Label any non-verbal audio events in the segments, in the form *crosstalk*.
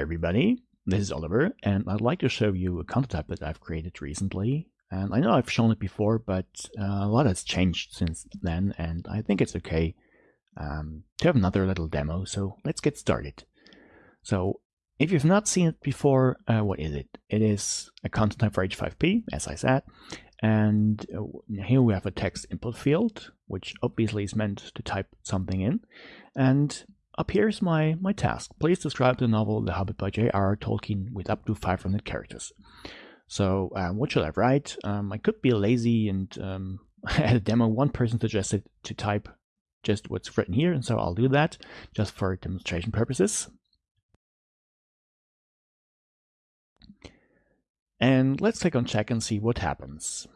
everybody, this is Oliver, and I'd like to show you a content type that I've created recently. And I know I've shown it before, but uh, a lot has changed since then, and I think it's okay um, to have another little demo, so let's get started. So if you've not seen it before, uh, what is it? It is a content type for H5P, as I said, and uh, here we have a text input field, which obviously is meant to type something in, and up here's my, my task. Please describe the novel The Hobbit by J.R. Tolkien with up to 500 characters. So um, what should I write? Um, I could be lazy and um, *laughs* at a demo, one person suggested to type just what's written here, and so I'll do that just for demonstration purposes. And let's click on check and see what happens.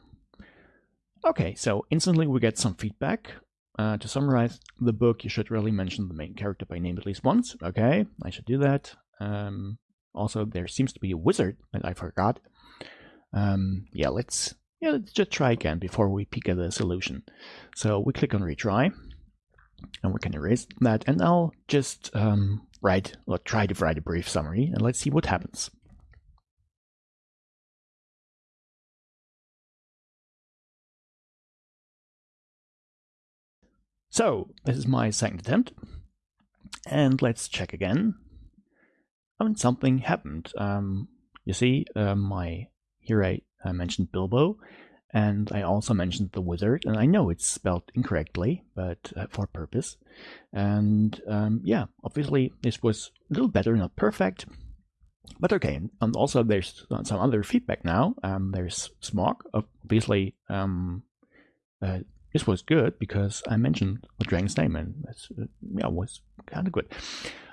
Okay, so instantly we get some feedback. Uh, to summarize the book, you should really mention the main character by name at least once. Okay, I should do that. Um, also, there seems to be a wizard that I forgot. Um, yeah, let's yeah let's just try again before we peek at the solution. So we click on retry, and we can erase that, and I'll just um, write or try to write a brief summary, and let's see what happens. So this is my second attempt. And let's check again. I mean, something happened. Um, you see, uh, my here I, I mentioned Bilbo, and I also mentioned the wizard, and I know it's spelled incorrectly, but uh, for purpose. And um, yeah, obviously this was a little better, not perfect, but okay. And also there's some other feedback now. Um, there's Smaug, obviously um, uh, this was good because I mentioned the dragon's name and uh, yeah, was kind of good.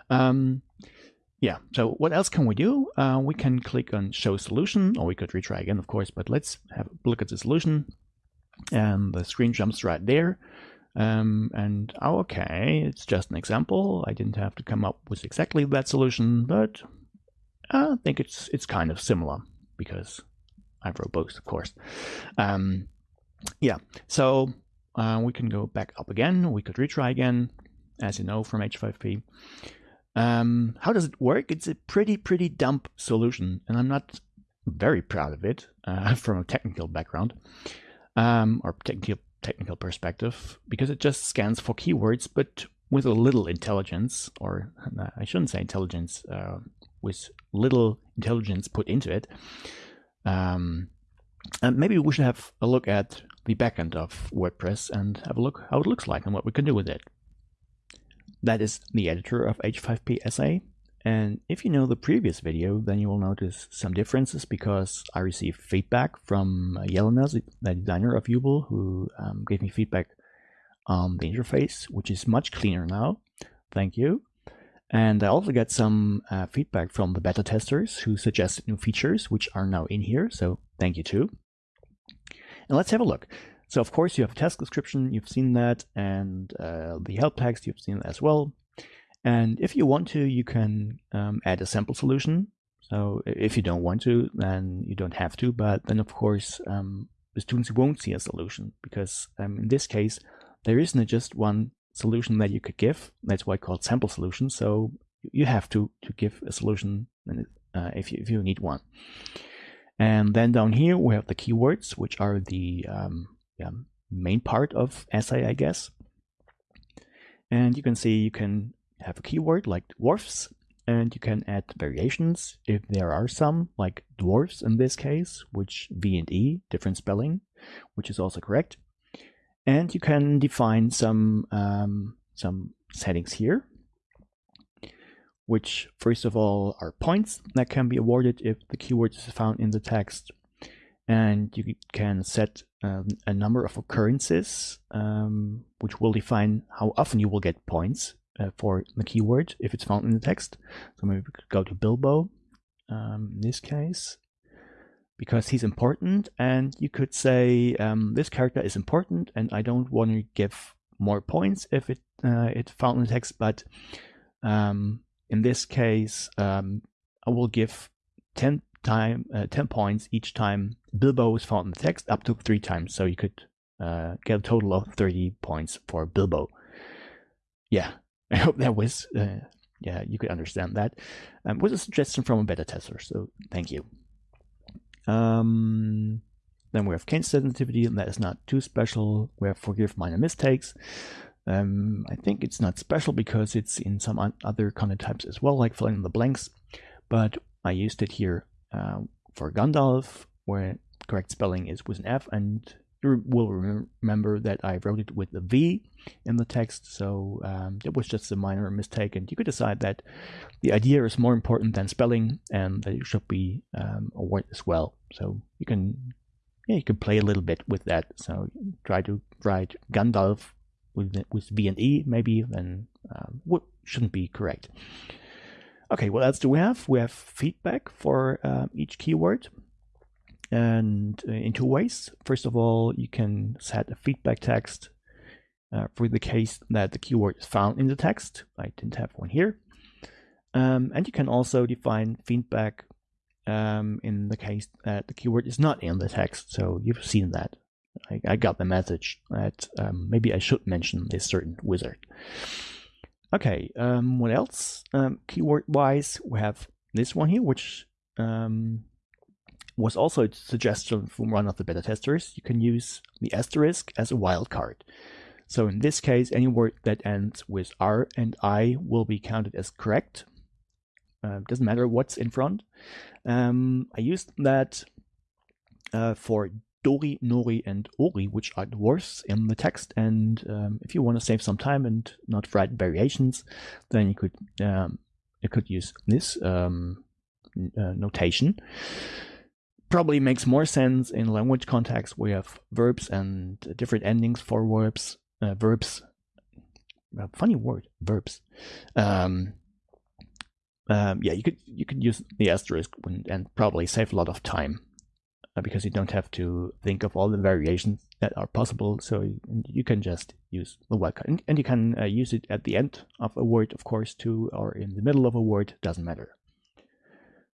Um, yeah, so what else can we do? Uh, we can click on show solution or we could retry again, of course, but let's have a look at the solution. And the screen jumps right there. Um, and oh, okay, it's just an example. I didn't have to come up with exactly that solution, but I think it's it's kind of similar because I wrote both, of course. Um, yeah, so uh, we can go back up again. We could retry again, as you know from H5P. Um, how does it work? It's a pretty, pretty dumb solution, and I'm not very proud of it uh, *laughs* from a technical background um, or technical technical perspective because it just scans for keywords, but with a little intelligence, or uh, I shouldn't say intelligence, uh, with little intelligence put into it. Um, and maybe we should have a look at the backend of WordPress and have a look how it looks like and what we can do with it. That is the editor of H5P Essay. And if you know the previous video, then you will notice some differences because I received feedback from Jelena, the designer of Joubel, who um, gave me feedback on the interface, which is much cleaner now. Thank you. And I also got some uh, feedback from the beta testers who suggested new features, which are now in here. So thank you too. And let's have a look. So of course you have a task description, you've seen that, and uh, the help text, you've seen as well. And if you want to, you can um, add a sample solution. So if you don't want to, then you don't have to. But then of course, um, the students won't see a solution because um, in this case, there isn't just one solution that you could give. That's why it's called sample solution. So you have to to give a solution uh, if you if you need one. And then down here we have the keywords, which are the um, yeah, main part of essay, I guess. And you can see you can have a keyword like dwarfs, and you can add variations if there are some, like dwarves in this case, which V and E, different spelling, which is also correct. And you can define some um, some settings here which first of all are points that can be awarded if the keyword is found in the text. And you can set um, a number of occurrences, um, which will define how often you will get points uh, for the keyword if it's found in the text. So maybe we could go to Bilbo um, in this case, because he's important. And you could say um, this character is important, and I don't want to give more points if it uh, it's found in the text, but um, in this case, um, I will give 10 time uh, 10 points each time Bilbo is found in the text up to three times. So you could uh, get a total of 30 points for Bilbo. Yeah, *laughs* I hope that was uh, yeah, you could understand that. Um, was a suggestion from a beta tester, so thank you. Um, then we have case sensitivity, and that is not too special. We have forgive minor mistakes. Um, I think it's not special because it's in some other content types as well, like filling in the blanks. But I used it here uh, for Gandalf, where correct spelling is with an F, and you will remember that I wrote it with a V in the text, so um, it was just a minor mistake, and you could decide that the idea is more important than spelling, and that it should be um, a word as well. So you can, yeah, you can play a little bit with that. So try to write Gandalf with with V and E, maybe, then um, what shouldn't be correct. Okay, what else do we have? We have feedback for uh, each keyword and uh, in two ways. First of all, you can set a feedback text uh, for the case that the keyword is found in the text. I didn't have one here. Um, and you can also define feedback um, in the case that the keyword is not in the text. So you've seen that. I, I got the message that um, maybe I should mention this certain wizard. Okay, um, what else? Um, keyword wise, we have this one here, which um, was also a suggestion from one of the beta testers. You can use the asterisk as a wildcard. So in this case, any word that ends with R and I will be counted as correct. Uh, doesn't matter what's in front. Um, I used that uh, for Dori, Nori, and Ori, which are dwarfs in the text. And um, if you want to save some time and not write variations, then you could um, you could use this um, uh, notation probably makes more sense in language context where you have verbs and different endings for verbs. Uh, verbs, funny word, verbs. Um, um, yeah, you could you could use the asterisk and, and probably save a lot of time uh, because you don't have to think of all the variations that are possible. So you can just use the wildcard, and, and you can uh, use it at the end of a word, of course, too, or in the middle of a word. Doesn't matter.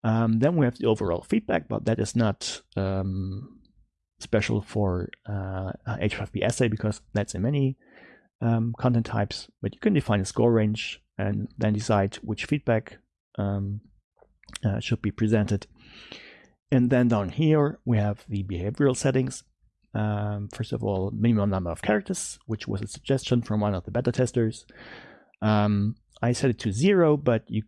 Um, then we have the overall feedback, but that is not um, special for uh, H5P essay because that's in many um, content types. But you can define a score range and then decide which feedback um, uh, should be presented. And then down here we have the behavioral settings. Um, first of all, minimum number of characters, which was a suggestion from one of the beta testers. Um, I set it to zero, but you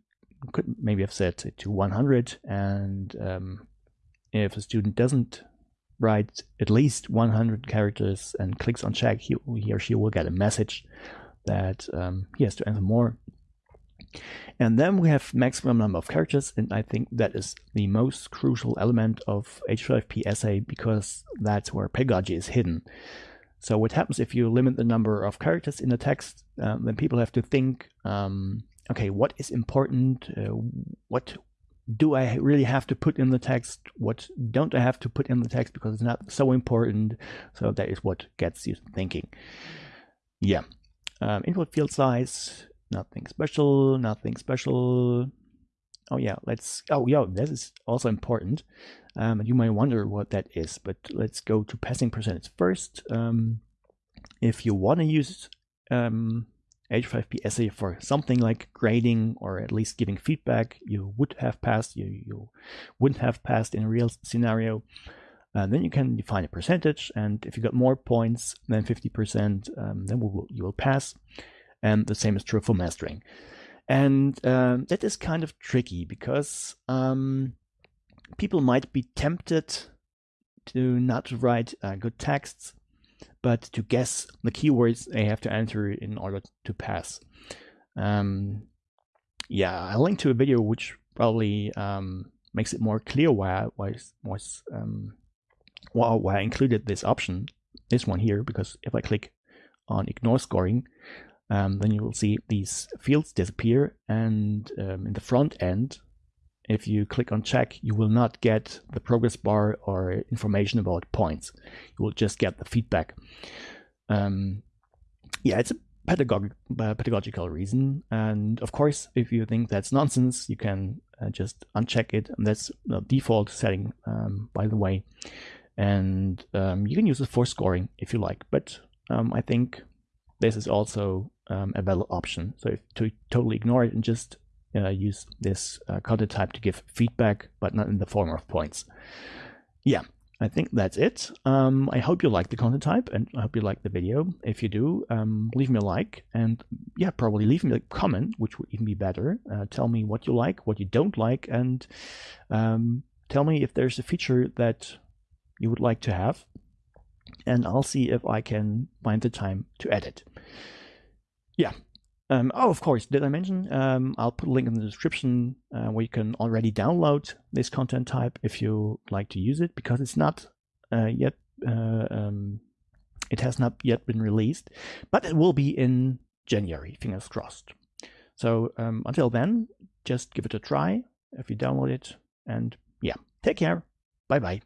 could maybe have set it to 100 and um, if a student doesn't write at least 100 characters and clicks on check he, he or she will get a message that um, he has to enter more. And then we have maximum number of characters and I think that is the most crucial element of H5P essay because that's where pedagogy is hidden. So what happens if you limit the number of characters in the text um, then people have to think um, okay, what is important? Uh, what do I really have to put in the text? What don't I have to put in the text because it's not so important? So that is what gets you thinking. Yeah. Um, input field size, nothing special, nothing special. Oh yeah, let's, oh yeah, this is also important. Um, you might wonder what that is, but let's go to passing percentage first. Um, if you want to use um, H5P essay for something like grading or at least giving feedback, you would have passed, you, you wouldn't have passed in a real scenario. Uh, then you can define a percentage, and if you got more points than 50%, um, then will, you will pass. And the same is true for mastering. And um, that is kind of tricky because um, people might be tempted to not write uh, good texts but to guess the keywords they have to enter in order to pass. Um, yeah, I linked to a video which probably um, makes it more clear why I was, was um, why, why I included this option, this one here, because if I click on ignore scoring, um, then you will see these fields disappear and um, in the front end if you click on check, you will not get the progress bar or information about points. You will just get the feedback. Um, yeah, it's a pedagogic, uh, pedagogical reason. And of course, if you think that's nonsense, you can uh, just uncheck it. And that's the default setting, um, by the way. And um, you can use it for scoring if you like. But um, I think this is also um, a valid option. So if to totally ignore it and just uh, use this uh, content type to give feedback, but not in the form of points. Yeah, I think that's it. Um, I hope you like the content type and I hope you like the video. If you do, um, leave me a like and yeah, probably leave me a comment, which would even be better. Uh, tell me what you like, what you don't like, and um, tell me if there's a feature that you would like to have. And I'll see if I can find the time to edit. Yeah, um, oh, of course, did I mention? Um, I'll put a link in the description uh, where you can already download this content type if you like to use it, because it's not uh, yet, uh, um, it has not yet been released, but it will be in January, fingers crossed. So um, until then, just give it a try if you download it, and yeah, take care. Bye bye.